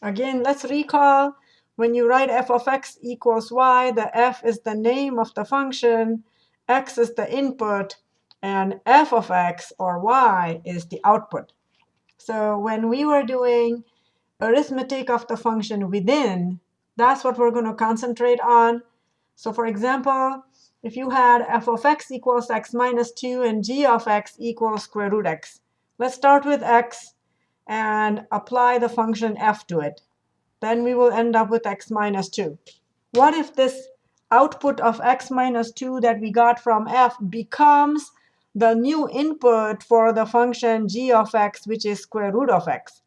Again, let's recall when you write f of x equals y, the f is the name of the function, x is the input, and f of x, or y, is the output. So when we were doing arithmetic of the function within, that's what we're going to concentrate on. So for example, if you had f of x equals x minus 2 and g of x equals square root x, let's start with x and apply the function f to it. Then we will end up with x minus 2. What if this output of x minus 2 that we got from f becomes the new input for the function g of x, which is square root of x,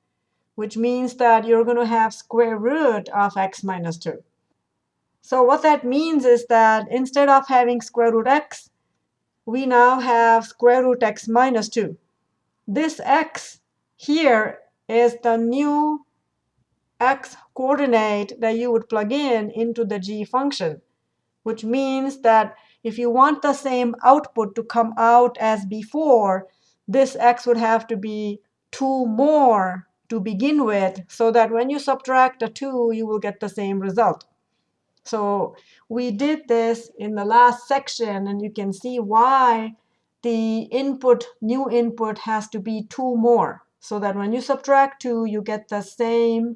which means that you're going to have square root of x minus 2. So what that means is that instead of having square root x, we now have square root x minus 2. This x here is the new x coordinate that you would plug in into the g function, which means that if you want the same output to come out as before, this x would have to be 2 more to begin with, so that when you subtract the 2, you will get the same result. So we did this in the last section, and you can see why the input, new input, has to be 2 more, so that when you subtract 2, you get the same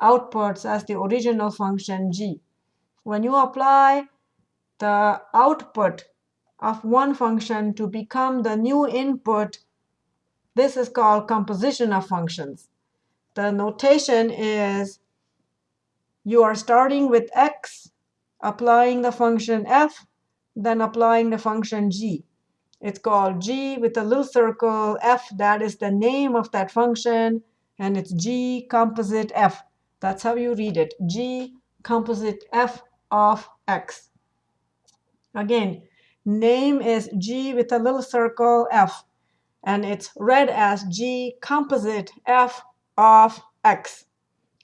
outputs as the original function g. When you apply the output of one function to become the new input, this is called composition of functions. The notation is you are starting with x, applying the function f, then applying the function g. It's called g with a little circle, f, that is the name of that function, and it's g composite f. That's how you read it, g composite f of x. Again, name is G with a little circle F. And it's read as G composite F of X.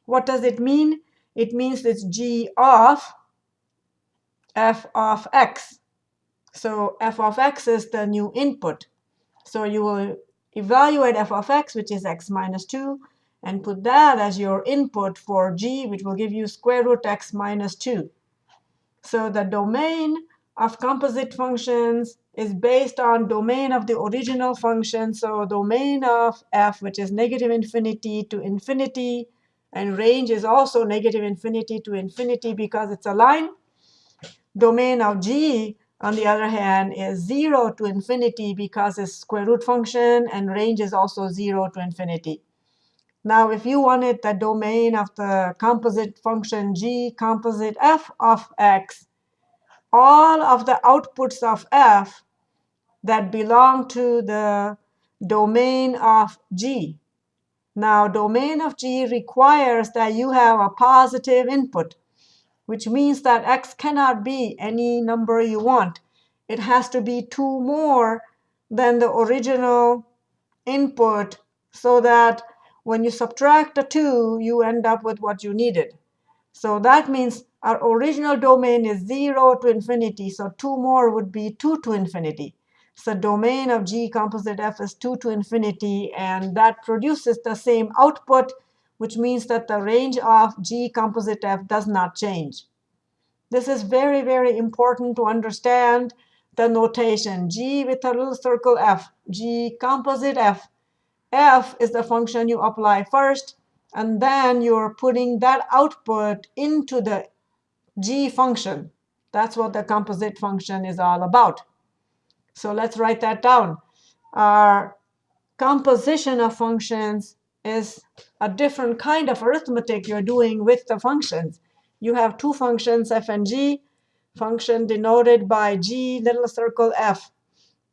What does it mean? It means it's G of F of X. So F of X is the new input. So you will evaluate F of X, which is X minus 2, and put that as your input for G, which will give you square root X minus 2. So the domain of composite functions is based on domain of the original function. So domain of f, which is negative infinity to infinity, and range is also negative infinity to infinity because it's a line. Domain of g, on the other hand, is 0 to infinity because it's square root function, and range is also 0 to infinity. Now, if you wanted the domain of the composite function g composite f of x, all of the outputs of f that belong to the domain of G. Now, domain of G requires that you have a positive input, which means that x cannot be any number you want. It has to be 2 more than the original input so that when you subtract the 2, you end up with what you needed. So that means our original domain is 0 to infinity, so 2 more would be 2 to infinity. So domain of G composite F is 2 to infinity, and that produces the same output, which means that the range of G composite F does not change. This is very, very important to understand the notation. G with a little circle F, G composite F. F is the function you apply first, and then you're putting that output into the g function. That's what the composite function is all about. So let's write that down. Our composition of functions is a different kind of arithmetic you're doing with the functions. You have two functions, f and g. Function denoted by g little circle f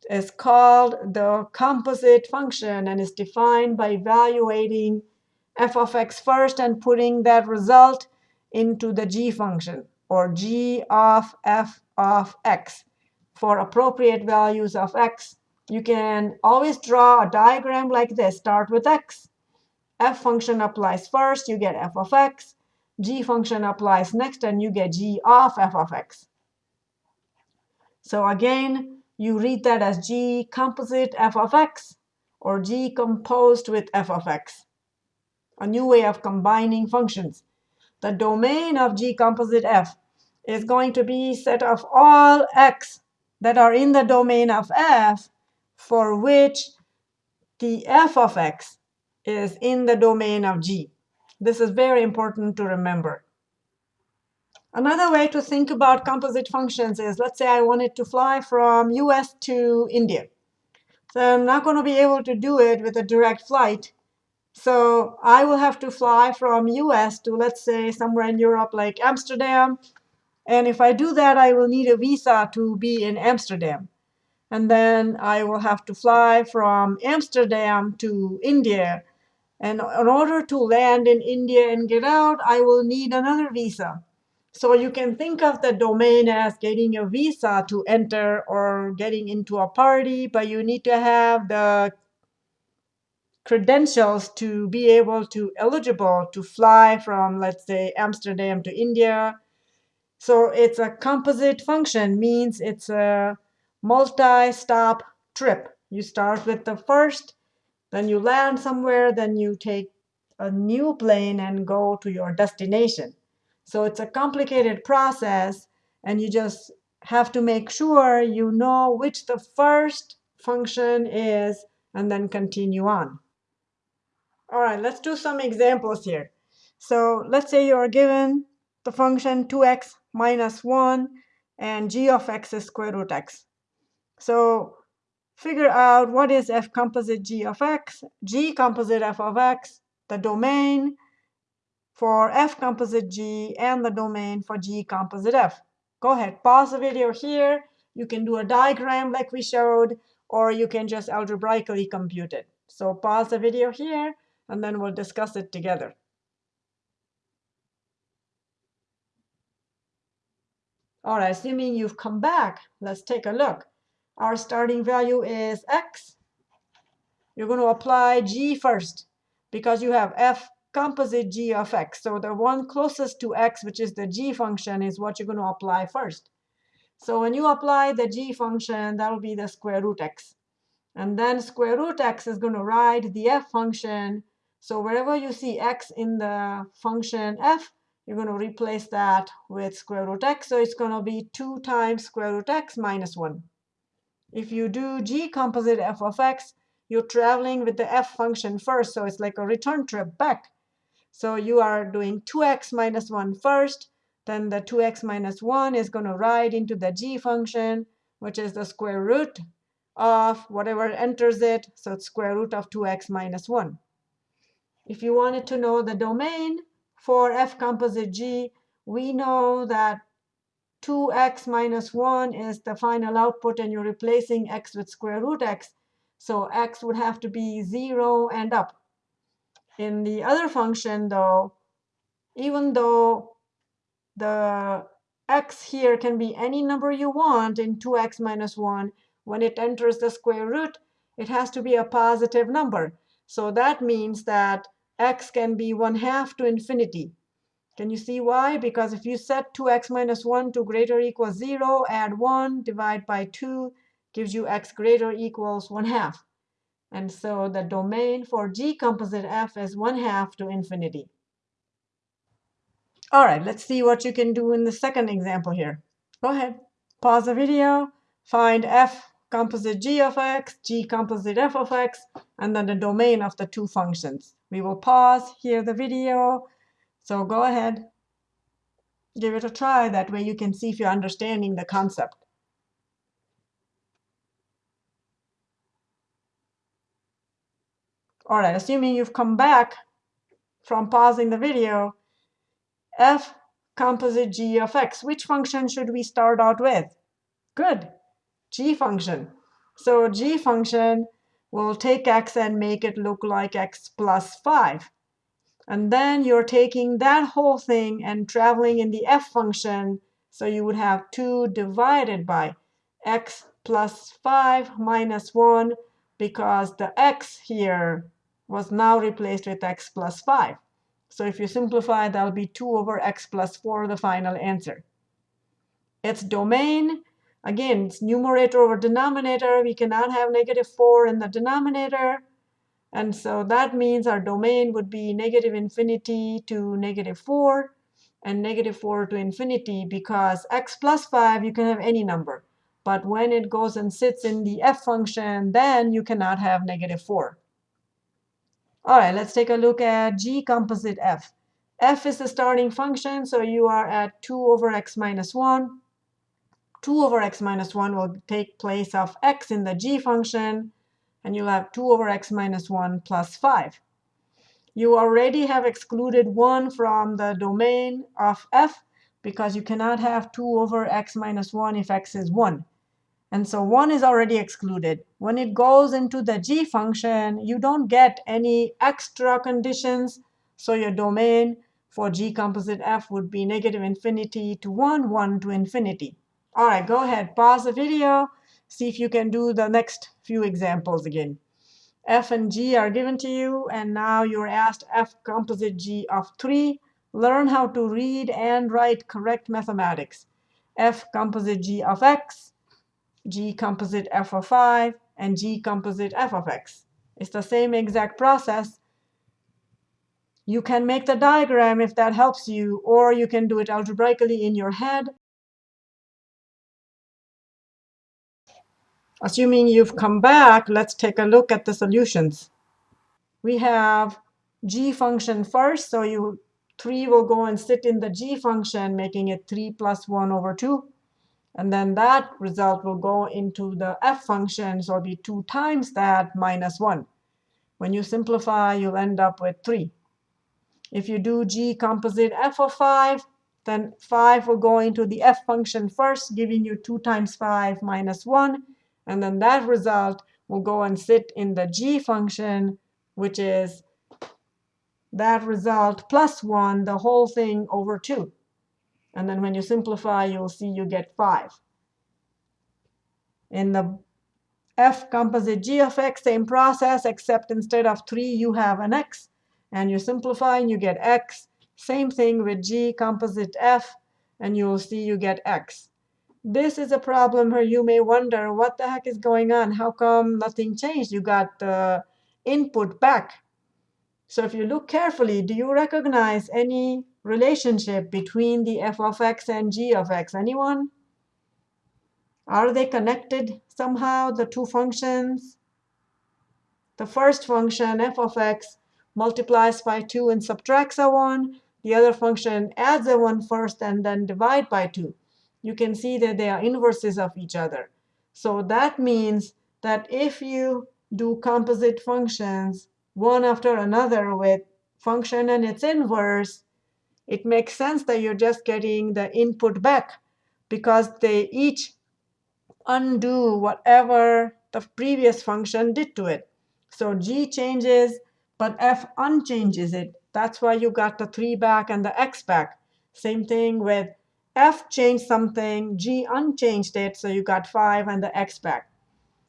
is called the composite function and is defined by evaluating f of x first and putting that result into the g function, or g of f of x. For appropriate values of x, you can always draw a diagram like this. Start with x. f function applies first, you get f of x. g function applies next, and you get g of f of x. So again, you read that as g composite f of x, or g composed with f of x. a new way of combining functions. The domain of G composite F is going to be set of all x that are in the domain of F for which the f of x is in the domain of G. This is very important to remember. Another way to think about composite functions is, let's say I wanted to fly from US to India. So I'm not going to be able to do it with a direct flight. So I will have to fly from US to, let's say, somewhere in Europe like Amsterdam. And if I do that, I will need a visa to be in Amsterdam. And then I will have to fly from Amsterdam to India. And in order to land in India and get out, I will need another visa. So you can think of the domain as getting a visa to enter or getting into a party, but you need to have the credentials to be able to eligible to fly from, let's say, Amsterdam to India. So it's a composite function, means it's a multi-stop trip. You start with the first, then you land somewhere, then you take a new plane and go to your destination. So it's a complicated process, and you just have to make sure you know which the first function is, and then continue on. All right, let's do some examples here. So let's say you're given the function 2x minus 1, and g of x is square root x. So figure out what is f composite g of x, g composite f of x, the domain for f composite g, and the domain for g composite f. Go ahead, pause the video here. You can do a diagram like we showed, or you can just algebraically compute it. So pause the video here, and then we'll discuss it together. All right, assuming you've come back, let's take a look our starting value is x. You're going to apply g first because you have f composite g of x. So the one closest to x, which is the g function, is what you're going to apply first. So when you apply the g function, that will be the square root x. And then square root x is going to ride the f function. So wherever you see x in the function f, you're going to replace that with square root x. So it's going to be 2 times square root x minus 1. If you do g composite f of x, you're traveling with the f function first, so it's like a return trip back. So you are doing 2x minus 1 first, then the 2x minus 1 is going to ride into the g function, which is the square root of whatever enters it, so it's square root of 2x minus 1. If you wanted to know the domain for f composite g, we know that 2x minus 1 is the final output, and you're replacing x with square root x. So x would have to be 0 and up. In the other function, though, even though the x here can be any number you want in 2x minus 1, when it enters the square root, it has to be a positive number. So that means that x can be 1 half to infinity. Can you see why? Because if you set 2x minus 1 to greater or equals 0, add 1, divide by 2, gives you x greater equals 1 half. And so the domain for G composite f is 1 half to infinity. All right, let's see what you can do in the second example here. Go ahead, pause the video, find f composite g of x, g composite f of x, and then the domain of the two functions. We will pause, hear the video, so go ahead, give it a try. That way you can see if you're understanding the concept. All right, assuming you've come back from pausing the video, f composite g of x. Which function should we start out with? Good, g function. So g function will take x and make it look like x plus 5. And then you're taking that whole thing and traveling in the f function. So you would have 2 divided by x plus 5 minus 1 because the x here was now replaced with x plus 5. So if you simplify, that'll be 2 over x plus 4, the final answer. Its domain, again, it's numerator over denominator. We cannot have negative 4 in the denominator. And so that means our domain would be negative infinity to negative 4 and negative 4 to infinity because x plus 5, you can have any number. But when it goes and sits in the f function, then you cannot have negative 4. All right, let's take a look at g composite f. f is the starting function, so you are at 2 over x minus 1. 2 over x minus 1 will take place of x in the g function, and you'll have 2 over x minus 1 plus 5. You already have excluded 1 from the domain of f because you cannot have 2 over x minus 1 if x is 1. And so 1 is already excluded. When it goes into the g function, you don't get any extra conditions. So your domain for g composite f would be negative infinity to 1, 1 to infinity. All right, go ahead, pause the video, see if you can do the next few examples again. f and g are given to you, and now you're asked f composite g of 3. Learn how to read and write correct mathematics. f composite g of x, G composite f of 5, and G composite f of x. It's the same exact process. You can make the diagram if that helps you, or you can do it algebraically in your head. Assuming you've come back, let's take a look at the solutions. We have g function first, so you 3 will go and sit in the g function, making it 3 plus 1 over 2. And then that result will go into the f function, so it'll be 2 times that minus 1. When you simplify, you'll end up with 3. If you do g composite f of 5, then 5 will go into the f function first, giving you 2 times 5 minus 1. And then that result will go and sit in the g function, which is that result plus 1, the whole thing over 2. And then when you simplify, you'll see you get 5. In the f composite g of x, same process, except instead of 3, you have an x. And you simplify, and you get x. Same thing with g composite f, and you'll see you get x. This is a problem where you may wonder, what the heck is going on? How come nothing changed? You got the input back. So if you look carefully, do you recognize any relationship between the f of x and g of x? Anyone? Are they connected somehow, the two functions? The first function, f of x, multiplies by 2 and subtracts a 1. The other function adds a 1 first and then divide by 2. You can see that they are inverses of each other. So that means that if you do composite functions, one after another with function and its inverse, it makes sense that you're just getting the input back because they each undo whatever the previous function did to it. So g changes, but f unchanges it. That's why you got the 3 back and the x back. Same thing with f changed something, g unchanged it, so you got 5 and the x back.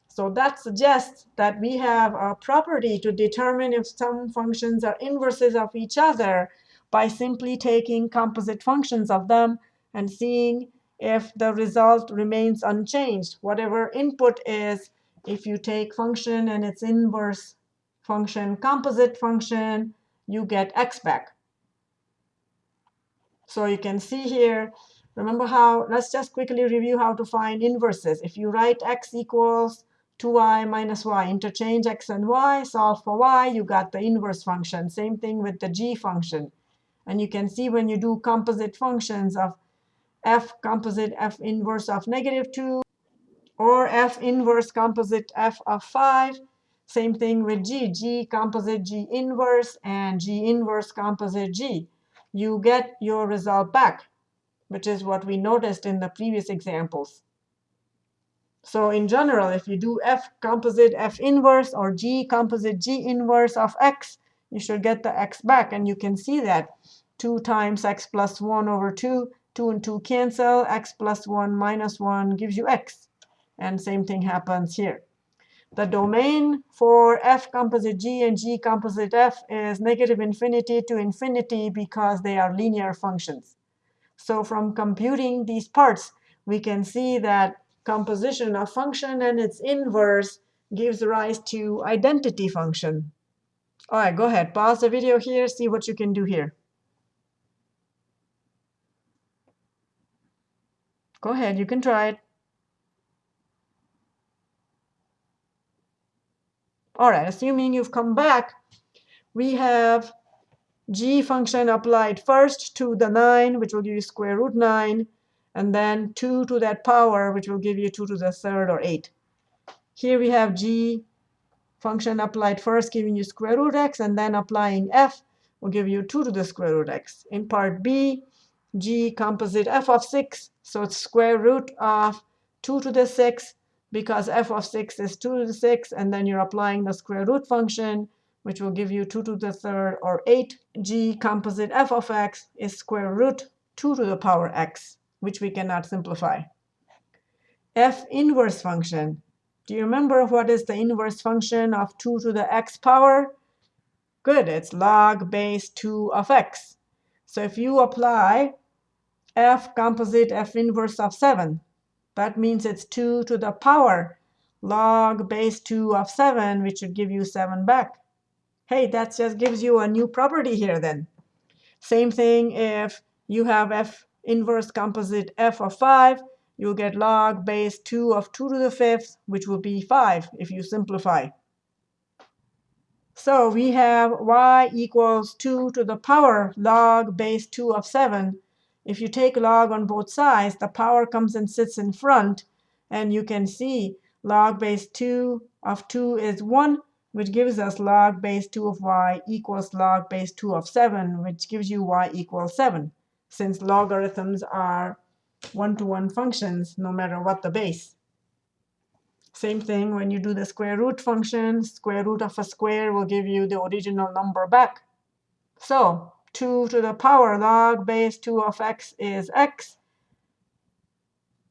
So that suggests that we have a property to determine if some functions are inverses of each other by simply taking composite functions of them and seeing if the result remains unchanged. Whatever input is, if you take function and its inverse function, composite function, you get x back. So you can see here, remember how, let's just quickly review how to find inverses. If you write x equals 2y minus y. Interchange x and y, solve for y, you got the inverse function. Same thing with the g function. And you can see when you do composite functions of f composite f inverse of negative 2 or f inverse composite f of 5. Same thing with g, g composite g inverse and g inverse composite g. You get your result back, which is what we noticed in the previous examples. So in general, if you do f composite f inverse or g composite g inverse of x, you should get the x back. And you can see that 2 times x plus 1 over 2, 2 and 2 cancel, x plus 1 minus 1 gives you x. And same thing happens here. The domain for f composite g and g composite f is negative infinity to infinity because they are linear functions. So from computing these parts, we can see that composition of function and its inverse gives rise to identity function. All right, go ahead. Pause the video here, see what you can do here. Go ahead, you can try it. All right, assuming you've come back, we have g function applied first to the 9, which will give you square root 9, and then 2 to that power, which will give you 2 to the third or 8. Here we have g function applied first, giving you square root x, and then applying f will give you 2 to the square root x. In part b, g composite f of 6, so it's square root of 2 to the 6, because f of 6 is 2 to the 6, and then you're applying the square root function, which will give you 2 to the third or 8. g composite f of x is square root 2 to the power x, which we cannot simplify. f inverse function do you remember what is the inverse function of 2 to the x power? Good, it's log base 2 of x. So if you apply f composite f inverse of 7, that means it's 2 to the power log base 2 of 7, which would give you 7 back. Hey, that just gives you a new property here then. Same thing if you have f inverse composite f of 5, you'll get log base 2 of 2 to the fifth, which will be 5 if you simplify. So we have y equals 2 to the power log base 2 of 7. If you take log on both sides, the power comes and sits in front. And you can see log base 2 of 2 is 1, which gives us log base 2 of y equals log base 2 of 7, which gives you y equals 7, since logarithms are one-to-one -one functions no matter what the base. Same thing when you do the square root function. Square root of a square will give you the original number back. So 2 to the power log base 2 of x is x.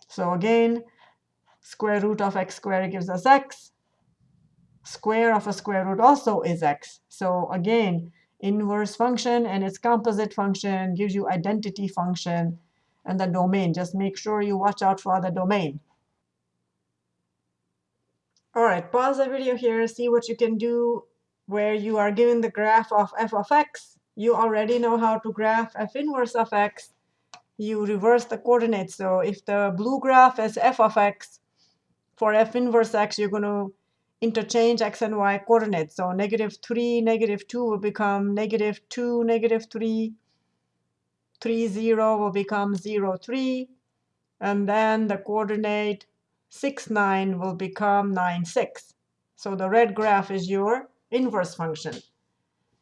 So again, square root of x squared gives us x. Square of a square root also is x. So again, inverse function and its composite function gives you identity function and the domain. Just make sure you watch out for the domain. All right, pause the video here, see what you can do where you are given the graph of f of x. You already know how to graph f inverse of x. You reverse the coordinates. So if the blue graph is f of x, for f inverse x, you're going to interchange x and y coordinates. So negative 3, negative 2 will become negative 2, negative 3, 3, 0 will become 0, 3. And then the coordinate 6, 9 will become 9, 6. So the red graph is your inverse function.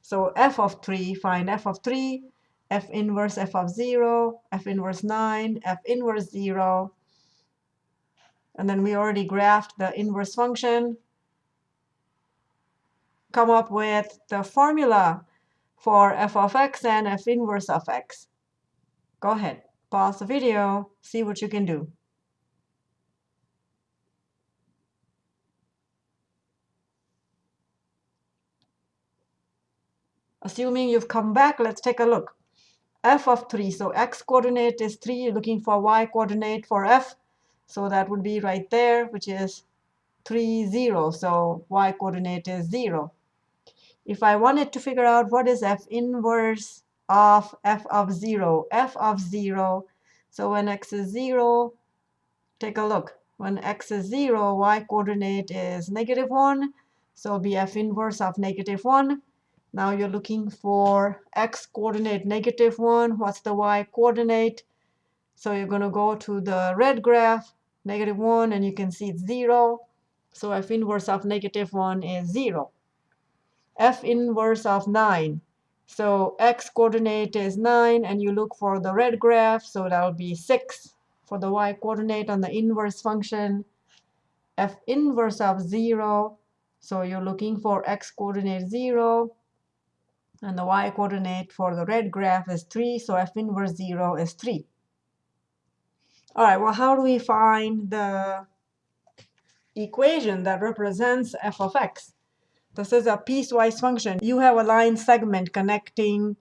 So f of 3, find f of 3, f inverse f of 0, f inverse 9, f inverse 0. And then we already graphed the inverse function. Come up with the formula for f of x and f inverse of x. Go ahead, pause the video, see what you can do. Assuming you've come back, let's take a look. f of 3, so x coordinate is 3, you're looking for y coordinate for f. So that would be right there, which is 3, 0. So y coordinate is 0. If I wanted to figure out what is f inverse of f of 0, f of 0. So when x is 0, take a look. When x is 0, y coordinate is negative 1. So be f inverse of negative 1. Now you're looking for x coordinate negative 1. What's the y coordinate? So you're going to go to the red graph, negative 1, and you can see it's 0. So f inverse of negative 1 is 0. f inverse of 9. So x coordinate is 9, and you look for the red graph, so that will be 6 for the y coordinate on the inverse function. f inverse of 0, so you're looking for x coordinate 0, and the y coordinate for the red graph is 3, so f inverse 0 is 3. All right, well, how do we find the equation that represents f of x? This is a piecewise function. You have a line segment connecting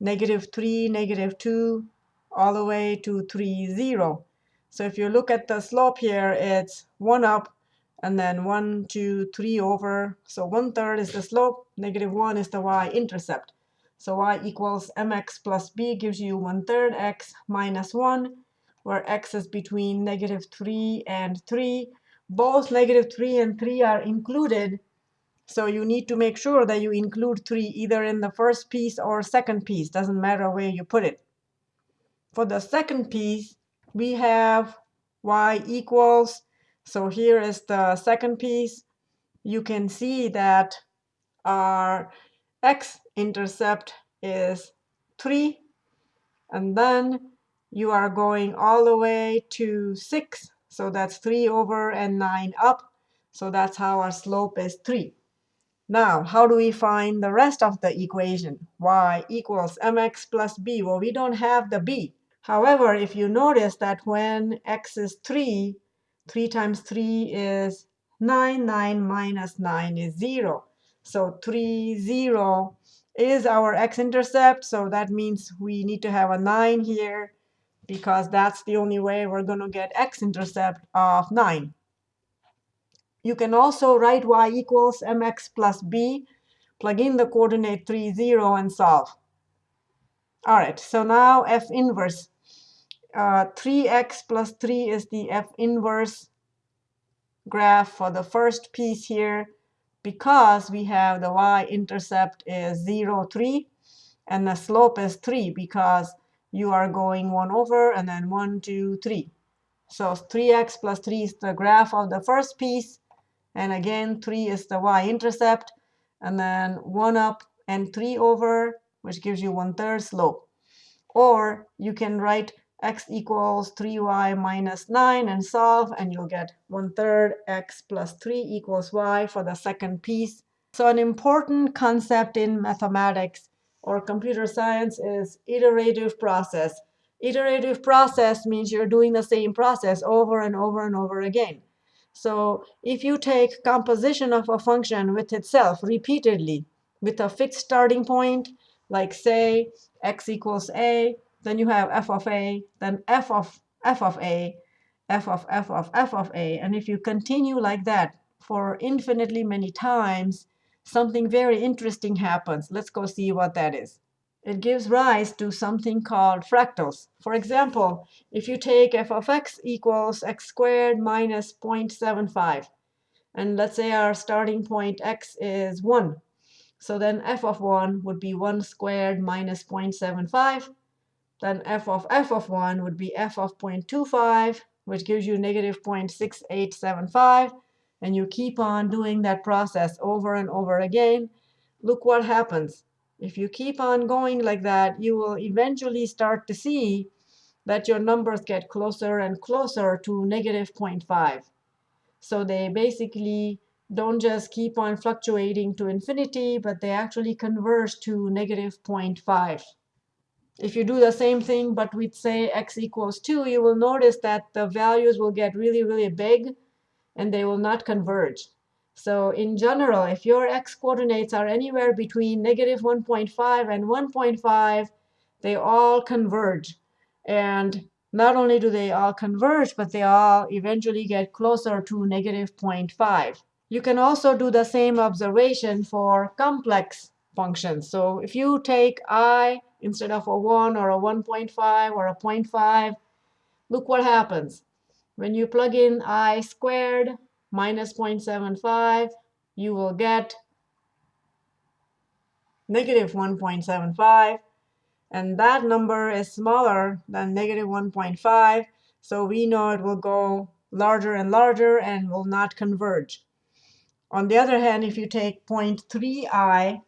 negative 3, negative 2, all the way to 3, 0. So if you look at the slope here, it's 1 up, and then 1, 2, 3 over. So 1 third is the slope, negative 1 is the y-intercept. So y equals mx plus b gives you 1 third x minus 1, where x is between negative 3 and 3. Both negative 3 and 3 are included. So you need to make sure that you include 3 either in the first piece or second piece. Doesn't matter where you put it. For the second piece, we have y equals. So here is the second piece. You can see that our x-intercept is 3. And then you are going all the way to 6. So that's 3 over and 9 up. So that's how our slope is 3. Now, how do we find the rest of the equation? y equals mx plus b. Well, we don't have the b. However, if you notice that when x is 3, 3 times 3 is 9, 9 minus 9 is 0. So 3, 0 is our x-intercept. So that means we need to have a 9 here because that's the only way we're going to get x-intercept of 9. You can also write y equals mx plus b, plug in the coordinate 3, 0, and solve. All right, so now f inverse uh, 3x plus 3 is the f inverse graph for the first piece here because we have the y-intercept is 0, 3, and the slope is 3 because you are going 1 over and then 1, 2, 3. So 3x plus 3 is the graph of the first piece. And again, 3 is the y-intercept. And then 1 up and 3 over, which gives you 1 third slope. Or you can write x equals 3y minus 9 and solve, and you'll get 1 third x plus 3 equals y for the second piece. So an important concept in mathematics or computer science is iterative process. Iterative process means you're doing the same process over and over and over again. So if you take composition of a function with itself repeatedly with a fixed starting point, like say x equals a, then you have f of a, then f of f of a, f of f of f of a. And if you continue like that for infinitely many times, something very interesting happens. Let's go see what that is. It gives rise to something called fractals. For example, if you take f of x equals x squared minus 0.75, and let's say our starting point x is 1. So then f of 1 would be 1 squared minus 0.75 then f of f of 1 would be f of 0.25, which gives you negative 0.6875. And you keep on doing that process over and over again. Look what happens. If you keep on going like that, you will eventually start to see that your numbers get closer and closer to negative 0.5. So they basically don't just keep on fluctuating to infinity, but they actually converge to negative 0.5. If you do the same thing, but with say x equals 2, you will notice that the values will get really, really big, and they will not converge. So in general, if your x coordinates are anywhere between negative 1.5 and 1.5, they all converge. And not only do they all converge, but they all eventually get closer to negative 0.5. You can also do the same observation for complex functions. So if you take i instead of a 1 or a 1.5 or a 0.5, look what happens. When you plug in i squared minus 0.75, you will get negative 1.75. And that number is smaller than negative 1.5. So we know it will go larger and larger and will not converge. On the other hand, if you take 0.3i,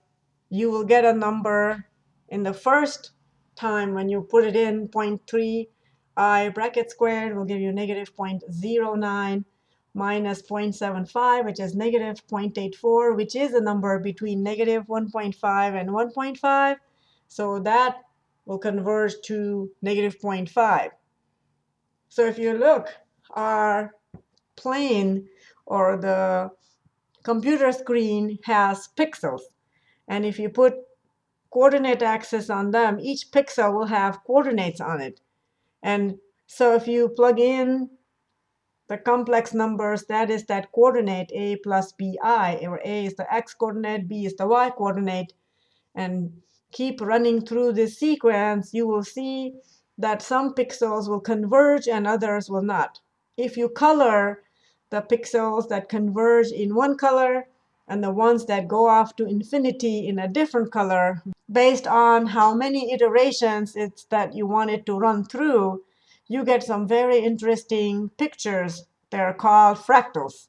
you will get a number in the first time when you put it in 0.3 i bracket squared will give you negative 0.09 minus 0.75, which is negative 0.84, which is a number between negative 1.5 and 1.5. So that will converge to negative 0.5. So if you look, our plane or the computer screen has pixels. And if you put coordinate axis on them, each pixel will have coordinates on it. And so if you plug in the complex numbers, that is that coordinate a plus bi, where a is the x coordinate, b is the y coordinate, and keep running through this sequence, you will see that some pixels will converge and others will not. If you color the pixels that converge in one color and the ones that go off to infinity in a different color, based on how many iterations it's that you want it to run through, you get some very interesting pictures. They're called fractals.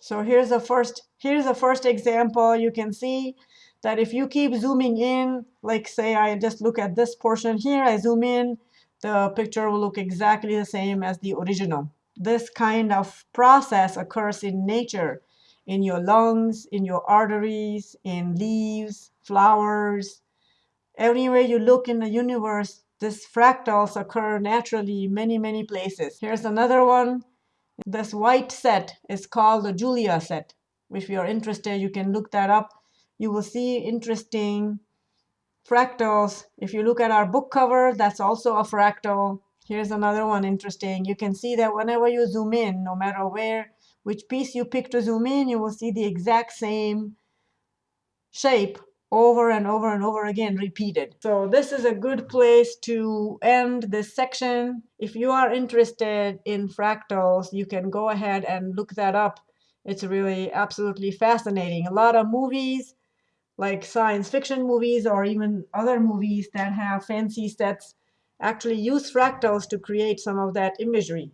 So here's the first here's the first example. You can see that if you keep zooming in, like say I just look at this portion here, I zoom in, the picture will look exactly the same as the original. This kind of process occurs in nature, in your lungs, in your arteries, in leaves, flowers. Everywhere you look in the universe, these fractals occur naturally many, many places. Here's another one. This white set is called the Julia set. If you're interested, you can look that up you will see interesting fractals. If you look at our book cover, that's also a fractal. Here's another one interesting. You can see that whenever you zoom in, no matter where, which piece you pick to zoom in, you will see the exact same shape over and over and over again repeated. So this is a good place to end this section. If you are interested in fractals, you can go ahead and look that up. It's really absolutely fascinating. A lot of movies like science fiction movies or even other movies that have fancy sets actually use fractals to create some of that imagery.